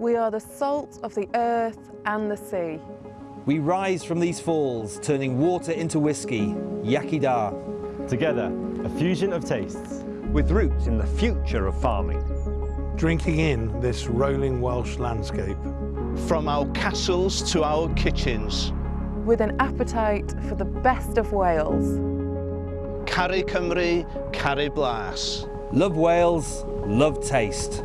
We are the salt of the earth and the sea. We rise from these falls, turning water into whiskey, Iechyd da. Together, a fusion of tastes. With roots in the future of farming. Drinking in this rolling Welsh landscape. From our castles to our kitchens. With an appetite for the best of Wales. Caru Cymru, caru Blas. Love Wales, love taste.